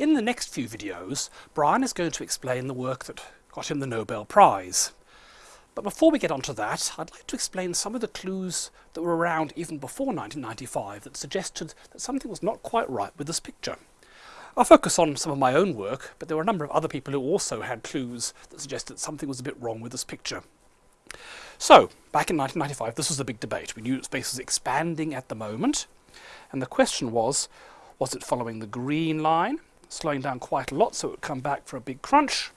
In the next few videos, Brian is going to explain the work that got him the Nobel Prize. But before we get onto that, I'd like to explain some of the clues that were around even before 1995 that suggested that something was not quite right with this picture. I'll focus on some of my own work, but there were a number of other people who also had clues that suggested that something was a bit wrong with this picture. So, back in 1995, this was a big debate. We knew that space was expanding at the moment, and the question was, was it following the green line, slowing down quite a lot so it would come back for a big crunch?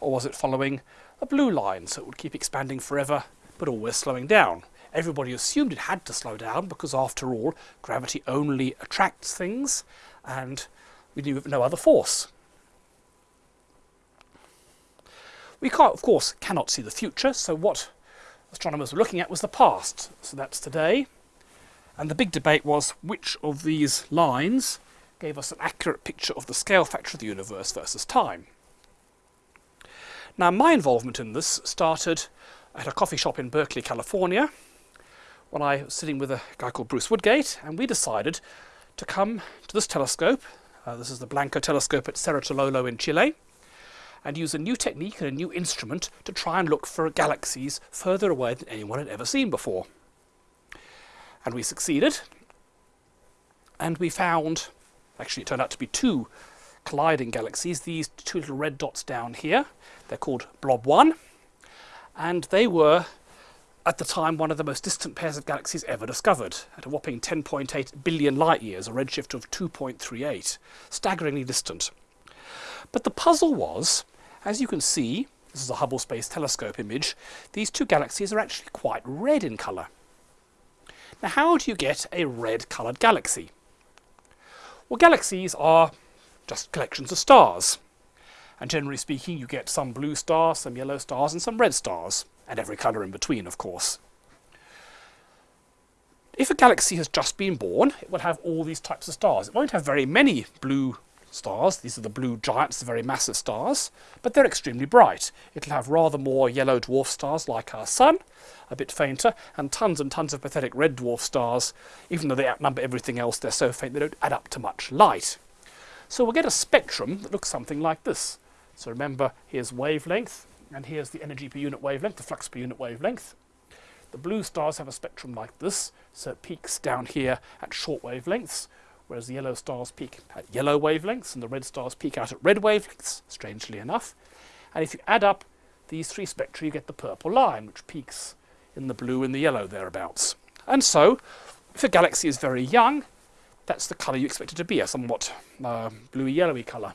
Or was it following a blue line so it would keep expanding forever but always slowing down? Everybody assumed it had to slow down because after all gravity only attracts things and we knew of no other force. We can't, of course cannot see the future so what astronomers were looking at was the past. So that's today and the big debate was which of these lines gave us an accurate picture of the scale factor of the universe versus time. Now my involvement in this started at a coffee shop in Berkeley, California when I was sitting with a guy called Bruce Woodgate and we decided to come to this telescope, uh, this is the Blanco telescope at Cerro Tololo in Chile, and use a new technique and a new instrument to try and look for galaxies further away than anyone had ever seen before. And we succeeded, and we found Actually, it turned out to be two colliding galaxies, these two little red dots down here. They're called Blob 1, and they were, at the time, one of the most distant pairs of galaxies ever discovered, at a whopping 10.8 billion light years, a redshift of 2.38, staggeringly distant. But the puzzle was, as you can see, this is a Hubble Space Telescope image, these two galaxies are actually quite red in colour. Now how do you get a red coloured galaxy? Well, galaxies are just collections of stars. And generally speaking, you get some blue stars, some yellow stars, and some red stars, and every colour in between, of course. If a galaxy has just been born, it will have all these types of stars. It won't have very many blue stars. These are the blue giants, the very massive stars, but they're extremely bright. It'll have rather more yellow dwarf stars like our Sun, a bit fainter, and tons and tons of pathetic red dwarf stars. Even though they outnumber everything else, they're so faint they don't add up to much light. So we'll get a spectrum that looks something like this. So remember, here's wavelength, and here's the energy per unit wavelength, the flux per unit wavelength. The blue stars have a spectrum like this, so it peaks down here at short wavelengths, whereas the yellow stars peak at yellow wavelengths and the red stars peak out at red wavelengths, strangely enough. And if you add up these three spectra, you get the purple line, which peaks in the blue and the yellow thereabouts. And so, if a galaxy is very young, that's the colour you expect it to be, a somewhat uh, bluey-yellowy colour.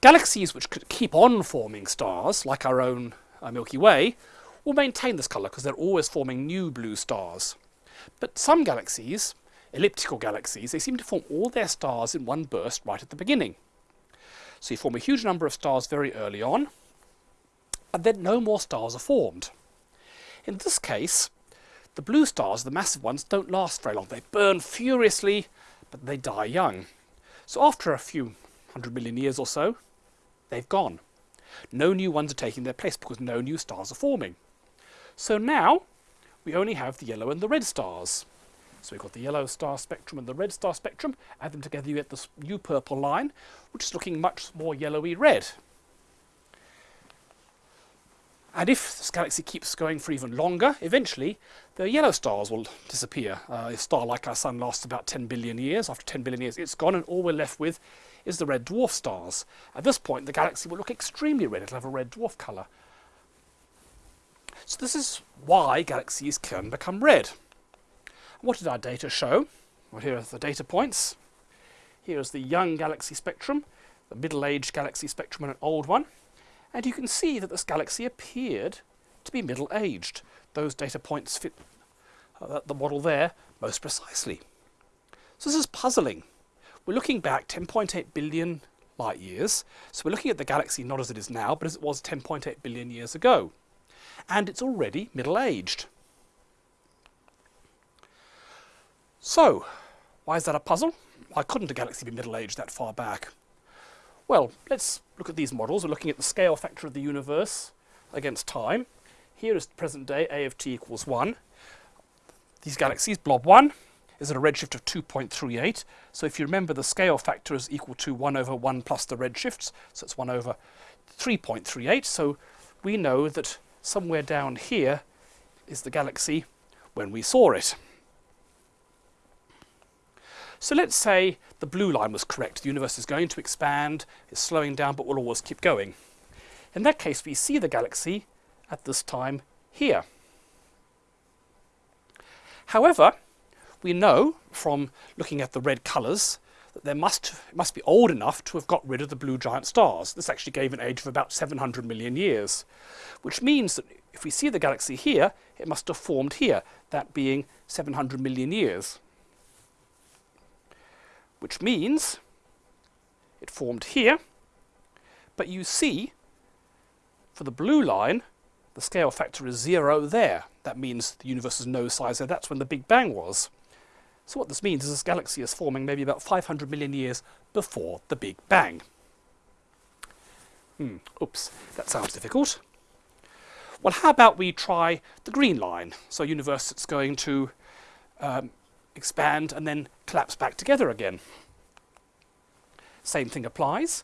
Galaxies which could keep on forming stars, like our own uh, Milky Way, will maintain this colour because they're always forming new blue stars. But some galaxies, elliptical galaxies, they seem to form all their stars in one burst right at the beginning. So you form a huge number of stars very early on, and then no more stars are formed. In this case, the blue stars, the massive ones, don't last very long. They burn furiously, but they die young. So after a few hundred million years or so, they've gone. No new ones are taking their place because no new stars are forming. So now, we only have the yellow and the red stars. So we've got the yellow star spectrum and the red star spectrum. Add them together, you get this new purple line, which is looking much more yellowy red. And if this galaxy keeps going for even longer, eventually the yellow stars will disappear. Uh, a star like our Sun lasts about 10 billion years. After 10 billion years, it's gone, and all we're left with is the red dwarf stars. At this point, the galaxy will look extremely red. It'll have a red dwarf colour. So this is why galaxies can become red. What did our data show? Well, here are the data points. Here is the young galaxy spectrum, the middle-aged galaxy spectrum and an old one. And you can see that this galaxy appeared to be middle-aged. Those data points fit uh, the model there most precisely. So this is puzzling. We're looking back 10.8 billion light years. So we're looking at the galaxy not as it is now, but as it was 10.8 billion years ago and it's already middle-aged. So, why is that a puzzle? Why couldn't a galaxy be middle-aged that far back? Well, let's look at these models. We're looking at the scale factor of the universe against time. Here is the present day, A of t equals 1. These galaxies, blob 1, is at a redshift of 2.38. So if you remember, the scale factor is equal to 1 over 1 plus the redshifts, so it's 1 over 3.38. So we know that somewhere down here is the galaxy when we saw it. So let's say the blue line was correct. The universe is going to expand, it's slowing down, but will always keep going. In that case, we see the galaxy at this time here. However, we know from looking at the red colours that there must, must be old enough to have got rid of the blue giant stars. This actually gave an age of about 700 million years, which means that if we see the galaxy here, it must have formed here, that being 700 million years. Which means it formed here, but you see, for the blue line, the scale factor is zero there. That means the universe is no size there. That's when the Big Bang was. So what this means is this galaxy is forming maybe about 500 million years before the Big Bang. Hmm, oops, that sounds difficult. Well, how about we try the green line? So a universe that's going to um, expand and then collapse back together again. Same thing applies.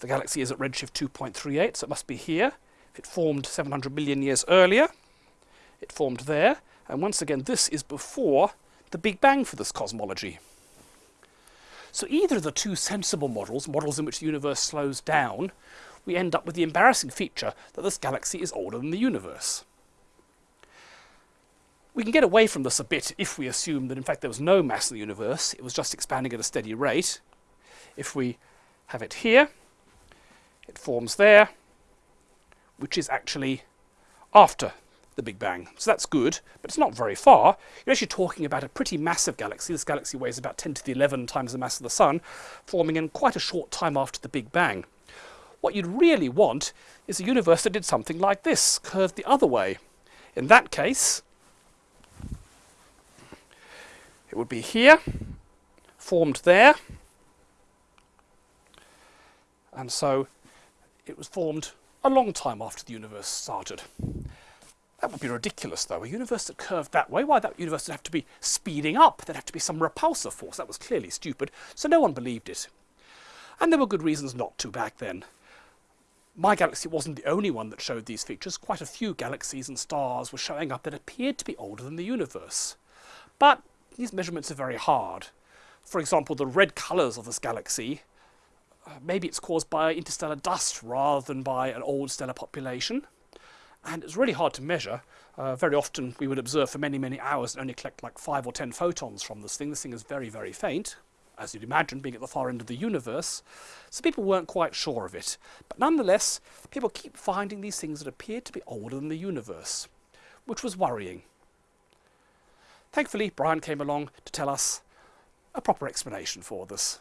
The galaxy is at redshift 2.38, so it must be here. If it formed 700 million years earlier, it formed there. And once again, this is before the Big Bang for this cosmology. So either of the two sensible models, models in which the universe slows down, we end up with the embarrassing feature that this galaxy is older than the universe. We can get away from this a bit if we assume that in fact there was no mass in the universe, it was just expanding at a steady rate. If we have it here, it forms there, which is actually after the Big Bang. So that's good, but it's not very far. You're actually talking about a pretty massive galaxy. This galaxy weighs about 10 to the 11 times the mass of the Sun, forming in quite a short time after the Big Bang. What you'd really want is a universe that did something like this, curved the other way. In that case, it would be here, formed there, and so it was formed a long time after the universe started. That would be ridiculous, though. A universe that curved that way, why, that universe would have to be speeding up. There'd have to be some repulsor force. That was clearly stupid, so no one believed it. And there were good reasons not to back then. My galaxy wasn't the only one that showed these features. Quite a few galaxies and stars were showing up that appeared to be older than the universe. But these measurements are very hard. For example, the red colours of this galaxy, uh, maybe it's caused by interstellar dust rather than by an old stellar population and it's really hard to measure. Uh, very often we would observe for many, many hours and only collect like five or ten photons from this thing. This thing is very, very faint, as you'd imagine, being at the far end of the universe. So people weren't quite sure of it. But nonetheless, people keep finding these things that appear to be older than the universe, which was worrying. Thankfully, Brian came along to tell us a proper explanation for this.